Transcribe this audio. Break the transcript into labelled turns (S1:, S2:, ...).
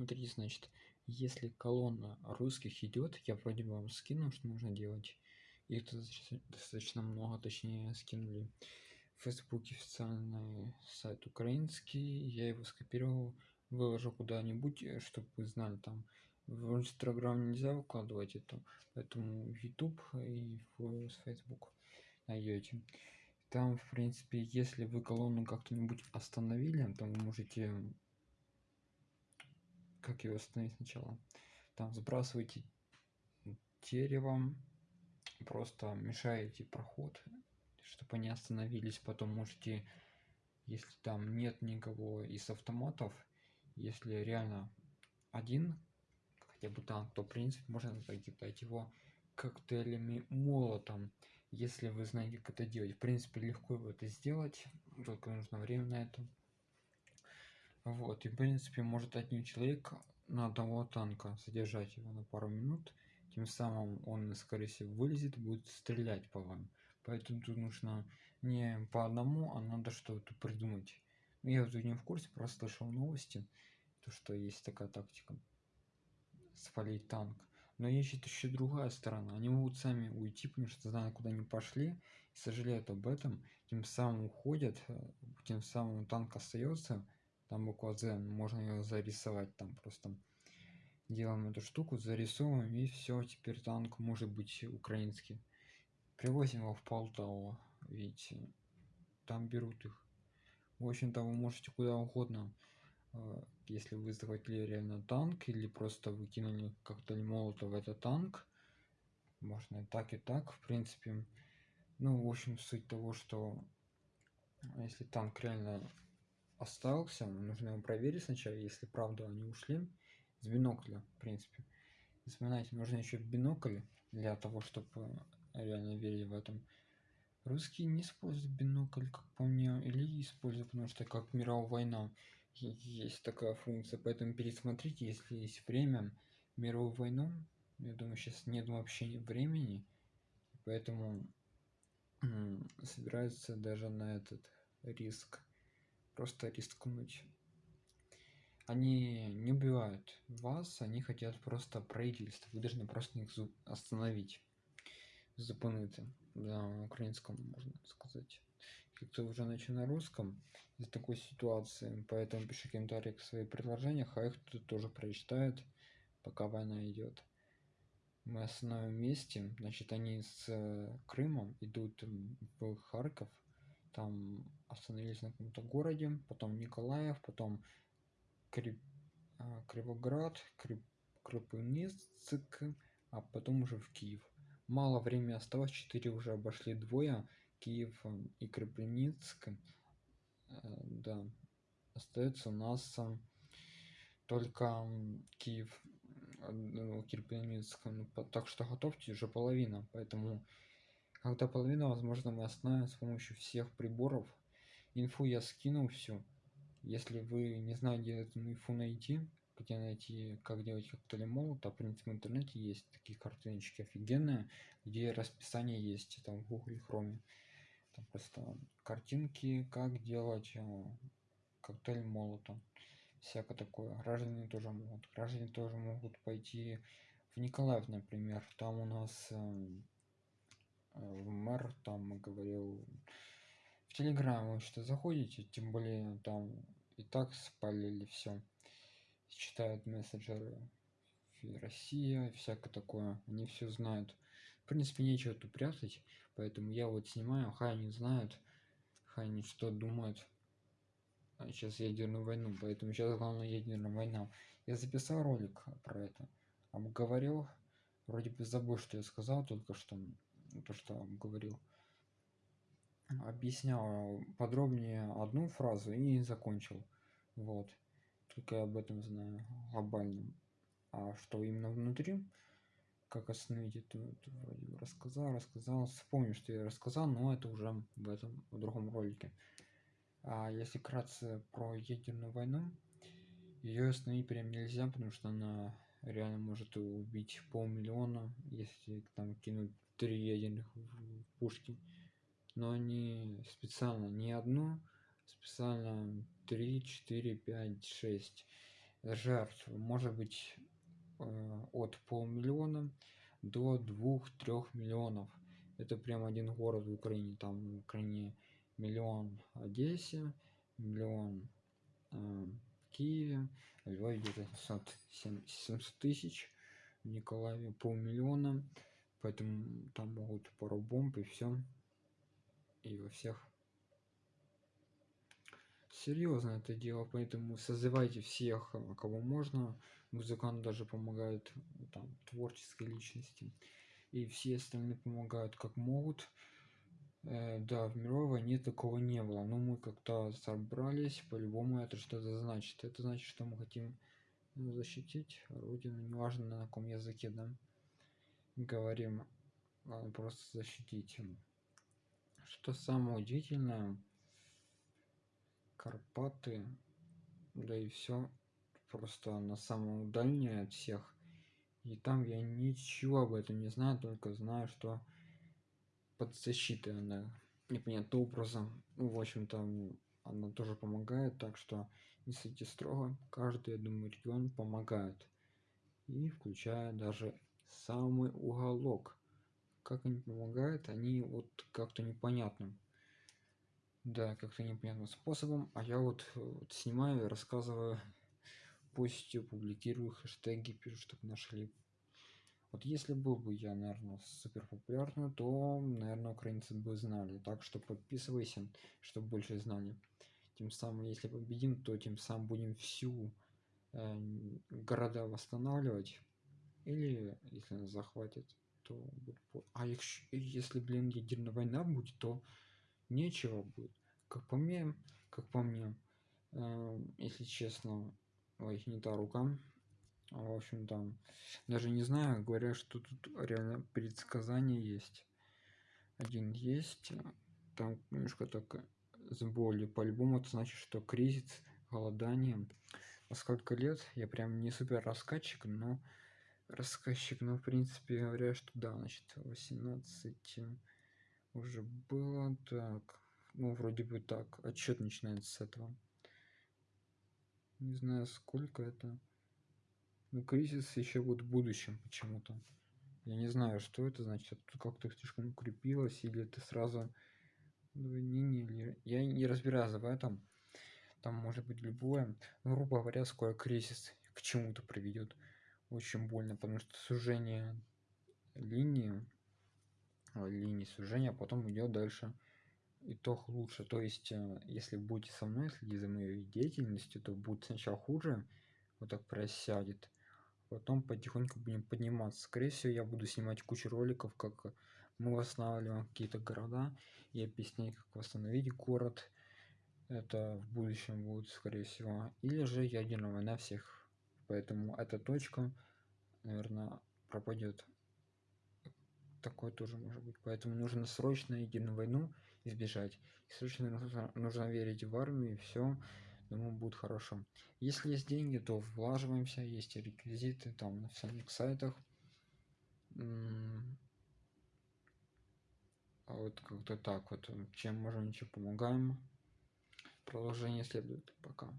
S1: смотрите значит если колонна русских идет я вроде бы вам скинул что нужно делать. Их достаточно много точнее скинули. В фейсбуке официальный сайт украинский я его скопировал выложу куда-нибудь чтобы вы знали там в инстаграм нельзя выкладывать это поэтому youtube и в facebook найдете там в принципе если вы колонну как-то-нибудь остановили то вы можете как его остановить сначала? Там сбрасывайте деревом просто мешаете проход чтобы они остановились. Потом можете если там нет никого из автоматов если реально один хотя бы танк то в принципе можно закидать его коктейлями молотом если вы знаете как это делать. В принципе легко это сделать только нужно время на это вот и в принципе может один человек на одного танка содержать его на пару минут тем самым он скорее всего вылезет будет стрелять по вам. Поэтому тут нужно не по одному а надо что-то придумать. Ну, я тут не в курсе просто слышал новости то что есть такая тактика спалить танк. Но есть еще другая сторона. Они могут сами уйти потому что знают куда они пошли и сожалеют об этом тем самым уходят э, тем самым танк остается там буква Z можно ее зарисовать там просто. Делаем эту штуку зарисовываем и все теперь танк может быть украинский. Привозим его в Полтаву видите там берут их. В общем-то вы можете куда угодно э, если вы захватили реально танк или просто выкинули коктейль молота в этот танк можно и так и так в принципе. Ну в общем суть того что если танк реально остался нужно его проверить сначала если правда они ушли. С бинокля в принципе. Вспоминайте нужно еще бинокль для того чтобы реально верить в этом. Русские не используют бинокль как по мне или используют потому что как мировая война есть такая функция. Поэтому пересмотрите если есть время. Мировую войну я думаю сейчас нет вообще времени. Поэтому собирается даже на этот риск просто рискнуть. Они не убивают вас они хотят просто правительство. Вы должны просто их остановить. Зупинити на украинском можно сказать. Кто уже начал на русском из такой ситуации поэтому пиши комментарии к свои предложения а их тут тоже прочитают пока война идет. Мы остановим месте значит они с э, крымом идут в харьков там остановились на каком-то городе потом николаев потом Крип, а, кривоград Крип, крапивницк а потом уже в киев. Мало времени осталось 4 уже обошли двое киев и крапивницк э, да остается у нас только киев ну, Кирпеницк, ну, так что готовьте уже половина поэтому когда половина возможно мы остановим с помощью всех приборов инфу я скинул всю если вы не знаете эту инфу найти где найти как делать коктейли молота в принципе в интернете есть такие картиночки офигенные где расписание есть там в google хроме там просто картинки как делать э, коктейль молота всякое такое. Граждане тоже могут. Граждане тоже могут пойти в николаев например. Там у нас э, э мэр там говорил в телеграм что заходите? Тем более там и так спалили все читают мессенджеры россия всякое такое. Они все знают. В принципе нечего тут прятать поэтому я вот снимаю хай не знают хай не что думают. А сейчас ядерную войну поэтому сейчас главное ядерная война. Я записал ролик про это обговорил. Вроде бы забыл что я сказал только что то что говорил. Объяснял подробнее одну фразу и закончил. Вот. Только я об этом знаю глобально а что именно внутри как остановить это, это вроде рассказал рассказал. Вспомню что я рассказал но это уже в этом в другом ролике. А если кратко про ядерную войну ее остановить прям нельзя потому что она реально может убить полмиллиона если там кинуть три ядерных пушки но не специально не одну специально 3 4 5 6 жертв. Может быть э, от полмиллиона до двух-трех миллионов. Это прям один город в украине там в украине миллион одессе миллион э, в киеве в львове где-то 700 тысяч в николаеве полмиллиона поэтому там могут пару бомб и все и во всех. Серьезно это дело поэтому созывайте всех кого можно. Музыкант даже помогает там творческой личности. И все остальные помогают как могут. Э, да в мировой войне такого не было но мы как-то собрались по-любому это что-то значит. Это значит что мы хотим защитить родину неважно на каком языке да говорим ладно просто защитить. Что самое удивительное карпаты да и все просто на самом дальнее от всех. И там я ничего об этом не знаю только знаю что под защитой она непонятным образом ну, в общем-то она тоже помогает так что не судите строго. Каждый я думаю регион помогает. И включая даже самый уголок. Как они помогают они вот как-то непонятным. Да как-то непонятным способом. А я вот, вот снимаю и рассказываю пусть публикирую хэштеги пишу чтобы нашли. Вот если был бы я наверное супер популярный то наверное украинцы бы знали. Так что подписывайся чтобы больше знали. Тем самым если победим то тем самым будем всю э, города восстанавливать или если нас захватит то а если блин ядерная война будет то нечего будет. Как по мне как по мне э, если честно ой не та рука. В общем там даже не знаю говорят что тут реально предсказание есть. Один есть там немножко так с болью по-любому это значит что кризис голодание. На сколько лет? Я прям не супер рассказчик но рассказчик но в принципе говоря что да значит 18 уже было так ну вроде бы так отчет начинается с этого. Не знаю сколько это. Ну кризис еще вот в будущем почему-то. Я не знаю что это значит тут как-то слишком укрепилось или это сразу двойнение или я не разбираюсь в этом. Там может быть любое. Ну, грубо говоря скоро кризис к чему-то приведет очень больно потому что сужение линии линии сужения а потом идет дальше итог лучше. То есть э, если будете со мной следить за моей деятельностью то будет сначала хуже вот так просядет потом потихоньку будем подниматься. Скорее всего я буду снимать кучу роликов как мы восстанавливаем какие-то города и объяснять как восстановить город. Это в будущем будет скорее всего. Или же ядерная война всех поэтому эта точка наверное пропадет такое тоже может быть. Поэтому нужно срочно ядерную войну избежать. И срочно нужно, нужно верить в армию и все думаю будет хорошо. Если есть деньги то влаживаемся есть реквизиты там на всяких сайтах. А вот как-то так вот. Чем можем чем помогаем. Продолжение следует. Пока